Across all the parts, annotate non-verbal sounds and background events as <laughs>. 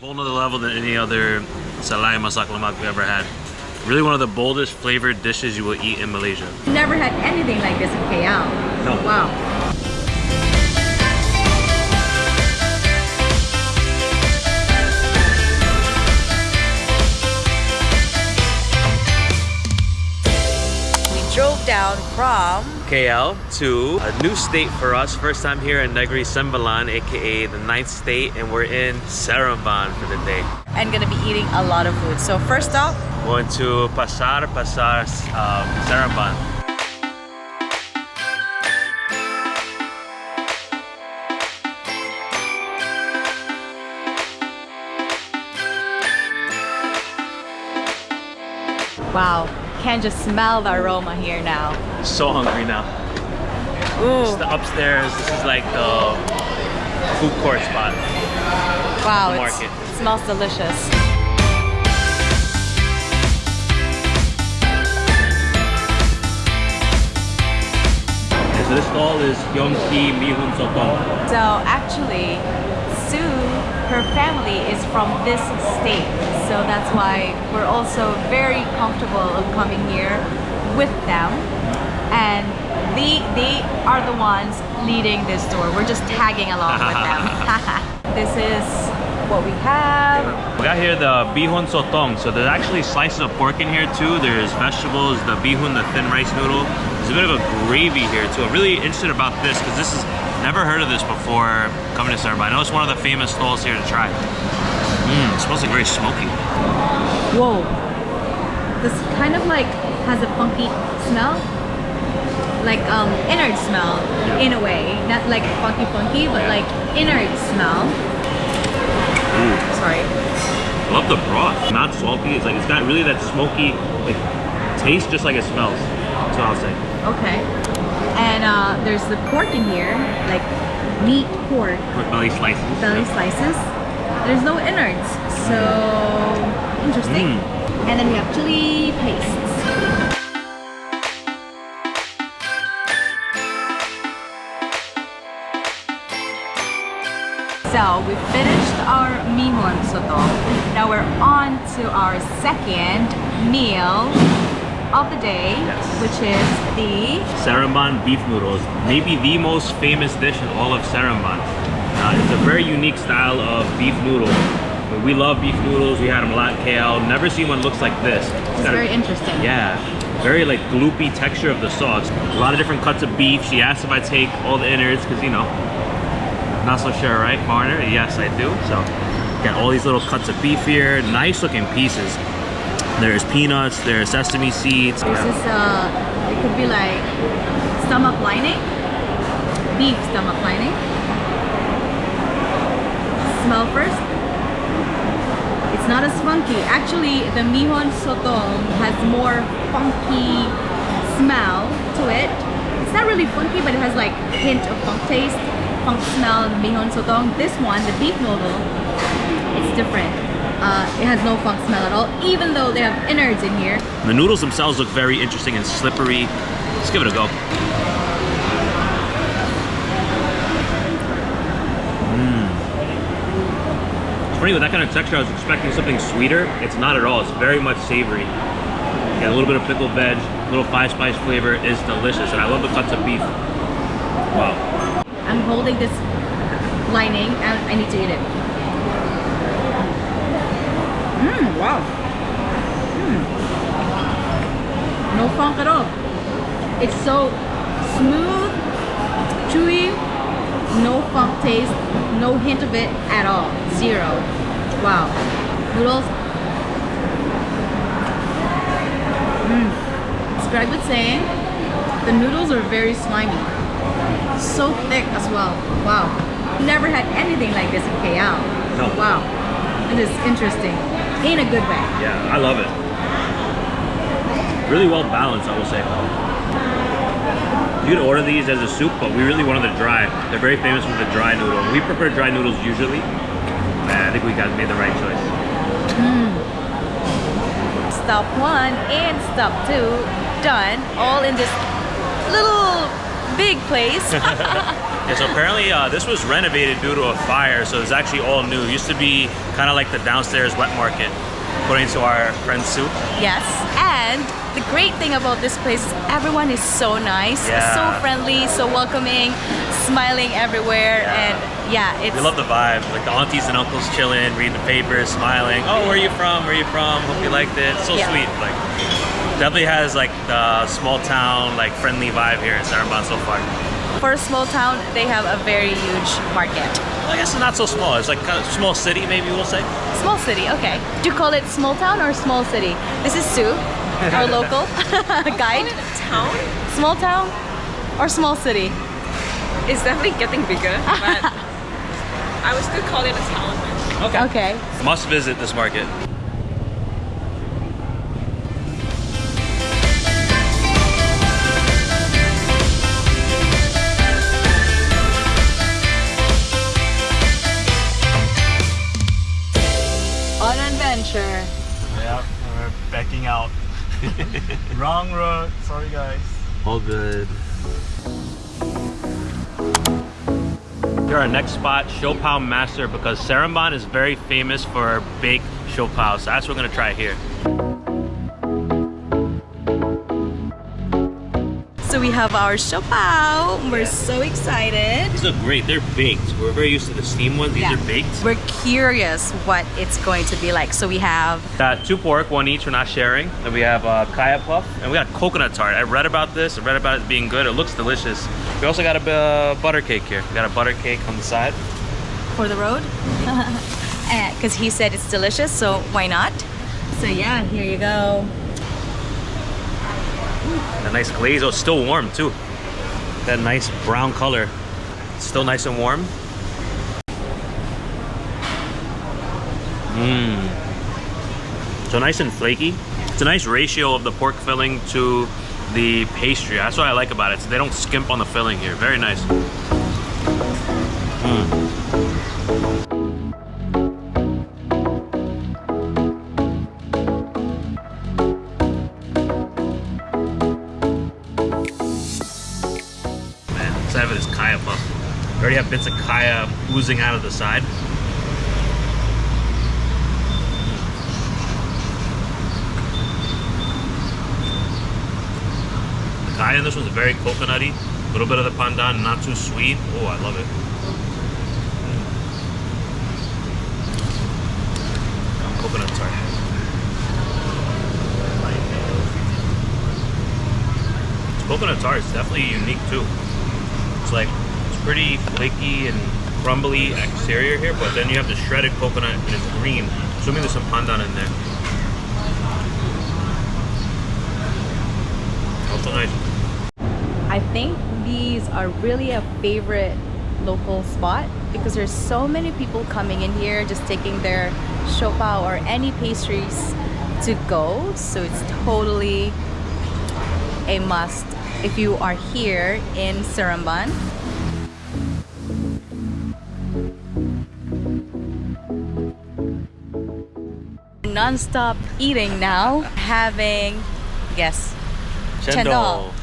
Whole nother level than any other salai masak lemak we ever had. Really one of the boldest flavored dishes you will eat in Malaysia. Never had anything like this in KL. No. Wow. Down from KL to a new state for us. First time here in Negri Sembilan, aka the ninth state, and we're in Seremban for the day. and gonna be eating a lot of food. So first stop, Going to Pasar Besar um, Seremban. wow, can just smell the aroma here now. So hungry now. This is the upstairs. This is like the food court spot. wow, market. it smells delicious. So this stall is Yongki Mihun Sotong. So actually, her family is from this state. So that's why we're also very comfortable of coming here with them. And they, they are the ones leading this tour. We're just tagging along with them. <laughs> <laughs> this is what we have. We got here the bihun sotong. So there's actually slices of pork in here too. There's vegetables, the bihun, the thin rice noodle. There's a bit of a gravy here too. I'm really interested about this because this is never heard of this before coming to Seremban. I know it's one of the famous stalls here to try. Mmm, it smells like very smoky. Whoa. This kind of like has a funky smell. Like um innard smell in a way. Not like funky funky, but like innard smell. Ooh, Sorry. I love the broth. Not salty. It's like it's got really that smoky like taste just like it smells. That's what I'll say. Okay. And uh, there's the pork in here, like meat pork Pork belly slices. belly slices. There's no innards, so interesting. Mm. And then we have chili pastes. So we finished our mihon soto. Now we're on to our second meal of the day, Yes. which is the Seremban beef noodles, maybe the most famous dish in all of Seremban. Uh, it's a very unique style of beef noodle. We love beef noodles. We had them a lot in KL. Never seen one looks like this. It's a- very interesting. Yeah, very like gloopy texture of the sauce. A lot of different cuts of beef. She asked if I take all the innards because you know, not so sure, right, foreigner? Yes, I do. So, got all these little cuts of beef here. Nice looking pieces. There's peanuts. There's sesame seeds. This is uh, it could be like stomach lining, beef stomach lining. Smell first. It's not as funky. Actually, the mihon sotong has more funky smell to it. It's not really funky, but it has like hint of funk taste, funk smell. Mihon sotong. This one, the beef noodle, it's different. Uh, it has no funk smell at all, even though they have innards in here. The noodles themselves look very interesting and slippery. Let's give it a go. Mm. It's funny with that kind of texture, I was expecting something sweeter. It's not at all. It's very much savory. Got a little bit of pickled veg, a little five spice flavor is delicious, and I love the cuts of beef. Wow. I'm holding this lining and I need to eat it. Mmm, wow. Mm. No funk at all. It's so smooth, chewy, no funk taste, no hint of it at all. Zero. Wow. Noodles. Mmm. As Greg was saying, the noodles are very slimy so thick as well. Wow. Never had anything like this in KL. No. Wow. It is interesting. In a good way. Yeah, I love it. Really well balanced, I will say. You could order these as a soup, but we really wanted the dry. They're very famous for the dry noodle. We prefer dry noodles usually. And I think we got made the right choice. Hmm. Stop one and stop two done. All in this little big place. <laughs> <laughs> Yeah, so apparently uh, this was renovated due to a fire, so it's actually all new. It used to be kind of like the downstairs wet market, according to our friend Sue. Yes, and the great thing about this place is everyone is so nice, Yeah. so friendly, so welcoming, smiling everywhere, Yeah. and yeah, it's We love the vibe, like the aunties and uncles chilling, reading the papers, smiling. Oh, where are you from? Where are you from? Hope you liked it. So Yeah. sweet. Like, definitely has like the small town, like friendly vibe here in Seremban so far. For a small town. They have a very huge market. I guess it's not so small. It's like kind of small city, maybe we'll say. Small city, okay. Do you call it small town or small city? This is Sue, our <laughs> local <laughs> guide. town Small town or small city? is definitely getting bigger, <laughs> but I would still call it a town. Okay. Okay. Must visit this market. Backing out. <laughs> Wrong road. Sorry, guys. All good. Here our next spot, Shopao Master, because Seremban is very famous for baked Shopao, so that's what we're gonna try here. So we have our shopao. We're so excited. These look great, they're baked. We're very used to the steam ones, these Yeah. are baked. We're curious what it's going to be like. So we have Got two pork, one each, we're not sharing. Then we have uh, kaya puff, and we got coconut tart. I read about this, I read about it being good, it looks delicious. We also got a uh, butter cake here. We got a butter cake on the side. for the road <laughs> because he said it's delicious so why not so yeah here you go A nice glaze, oh, it's still warm too. That nice brown color. It's Still nice and warm. Mmm. So nice and flaky. It's a nice ratio of the pork filling to the pastry. That's what I like about it. So they don't skimp on the filling here. Very nice. Mm. Bits of kaya oozing out of the side. The kaya in this one's very coconutty. A little bit of the pandan, not too sweet. Oh, I love it. Coconut tart. Coconut tart is definitely unique too. It's like pretty flaky and crumbly exterior here, but then you have the shredded coconut and it's green. Assuming there's some pandan in there. Also nice. i think these are really a favorite local spot because there's so many people coming in here just taking their shopao or any pastries to go so it's totally a must if you are here in Seremban non-stop eating now having guess Chendol.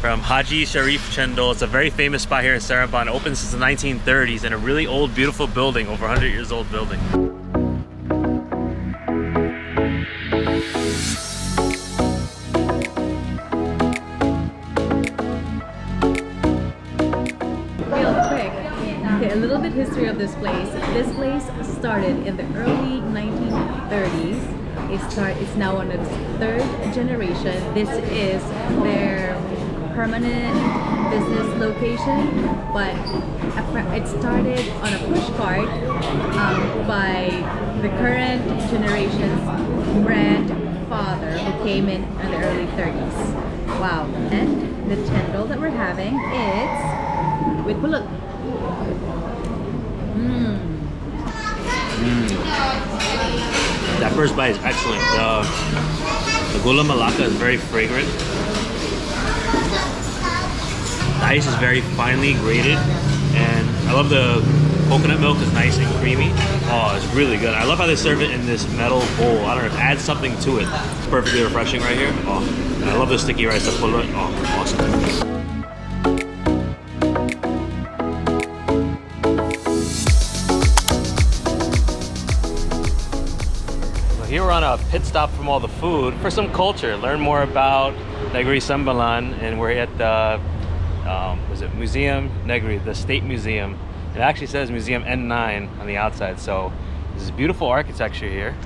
From Haji Sharif Chendol. It's a very famous spot here in Seremban. It opened since the 1930s in a really old, beautiful building, over 100 years old building. Real quick, okay, a little bit history of this place. This place started in the early 1930s. It's now on its third generation. This is their permanent business location, but it started on a push cart um, by the current generation's grandfather who came in in the early 30s. Wow! And the chendol that we're having is with pulut. Mmm. That first bite is excellent. The, gula melaka is very fragrant. The ice is very finely grated, and I love the coconut milk is nice and creamy. Oh, it's really good. I love how they serve it in this metal bowl. I don't know, it adds something to it. It's perfectly refreshing right here. Oh, I love the sticky rice. Oh, awesome. We're on a pit stop from all the food for some culture. Learn more about Negri Sembilan, and we're at the um, was it Museum Negri, the State Museum. It actually says Museum N9 on the outside, so this is beautiful architecture here.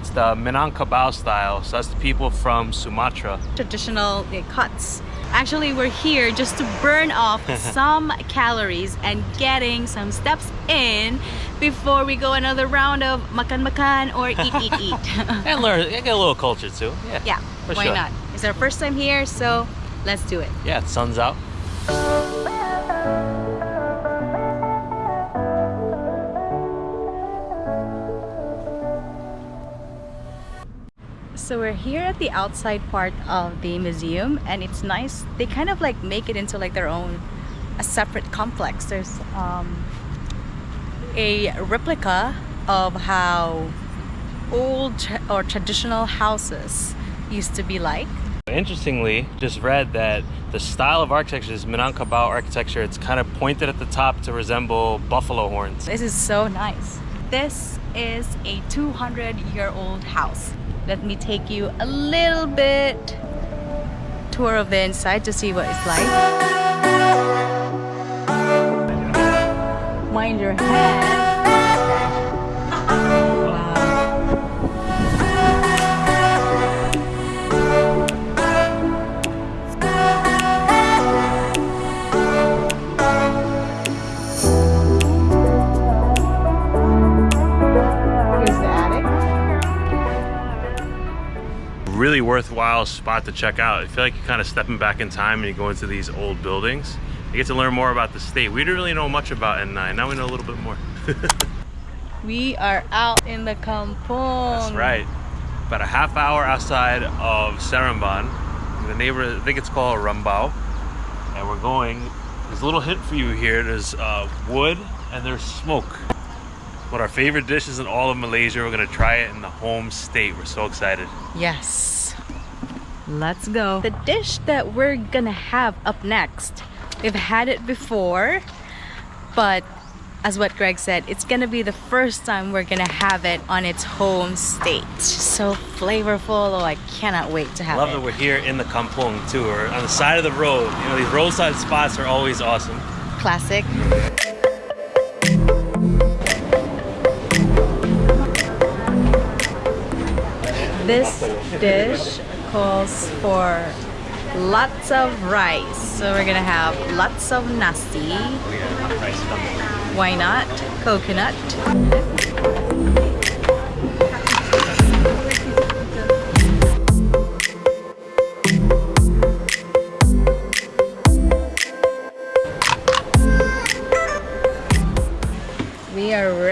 It's the Minangkabau style, so that's the people from Sumatra. Traditional cuts. Actually, we're here just to burn off <laughs> some calories and getting some steps in before we go another round of makan makan or eat eat eat. <laughs> <laughs> And learn, get a little culture too. Yeah, yeah, why sure. not? It's our first time here, so let's do it. Yeah, the sun's out. So we're here at the outside part of the museum and it's nice. They kind of like make it into like their own a separate complex. There's um, a replica of how old tra- or traditional houses used to be like. Interestingly, just read that the style of architecture is Minangkabau architecture. It's kind of pointed at the top to resemble buffalo horns. This is so nice. This is a 200 year old house. Let me take you a little bit tour of the inside to see what it's like. Mind your head. Really worthwhile spot to check out. I feel like you're kind of stepping back in time and you go into these old buildings. You get to learn more about the state. We didn't really know much about N9. Now we know a little bit more. <laughs> We are out in the kampong. That's right. About a half hour outside of Seremban. In the neighborhood, I think it's called Rembau. And we're going, there's a little hint for you here. There's uh, wood and there's smoke. One of our favorite dishes in all of Malaysia. We're gonna try it in the home state. We're so excited. Yes. Let's go. The dish that we're gonna have up next, we've had it before, but as what Greg said, it's gonna be the first time we're gonna have it on its home state. It's just so flavorful. Oh, I cannot wait to have Love it. Love that we're here in the kampong too. We're on the side of the road. You know, these roadside spots are always awesome. Classic. This dish calls for lots of rice. So we're gonna have lots of nasi. Why not? Coconut.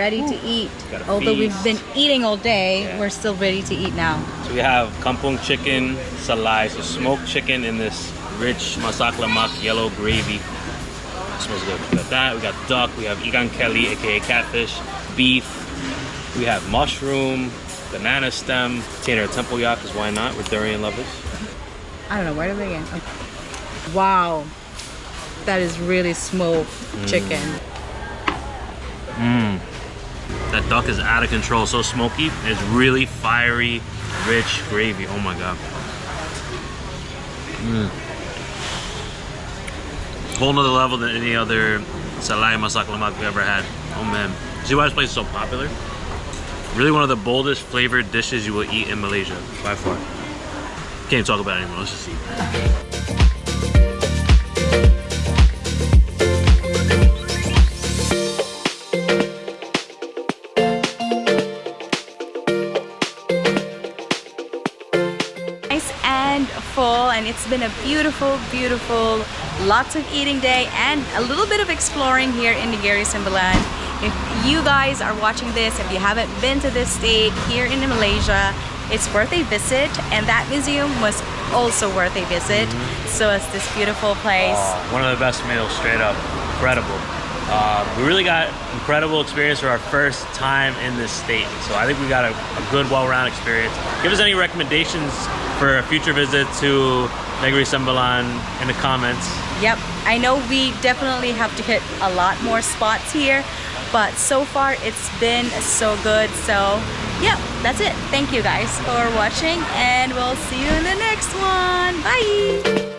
Ready to eat. Although we've been eating all day, Yeah. we're still ready to eat now. So we have kampung chicken salai, so smoked chicken in this rich masak lemak yellow gravy. smells good. We got that. We got duck. We have ikan keli, aka catfish, beef. We have mushroom, banana stem, container tempoyak, because why not? We're durian lovers. I don't know, where do they begin? Okay. Wow. That is really smoked mm. chicken. Mmm. That duck is out of control. So smoky. It's really fiery, rich gravy. Oh my god. Mmm. Whole nother level than any other salai masak lemak we've ever had. Oh man. See why this place is so popular? Really one of the boldest flavored dishes you will eat in Malaysia, by far. Can't talk about it anymore. Let's just eat. Full and it's been a beautiful beautiful lots of eating day and a little bit of exploring here in Negeri Sembilan if you guys are watching this if you haven't been to this state here in Malaysia it's worth a visit and that museum was also worth a visit. Mm-hmm. So it's this beautiful place. Oh, one of the best meals, straight up. Incredible. Uh, we really got incredible experience for our first time in this state. So I think we got a, a good, well-rounded experience. Give us any recommendations for a future visit to Negri Sembilan in the comments. Yep, I know we definitely have to hit a lot more spots here, but so far it's been so good. So yep, that's it. Thank you guys for watching and we'll see you in the next one. Bye!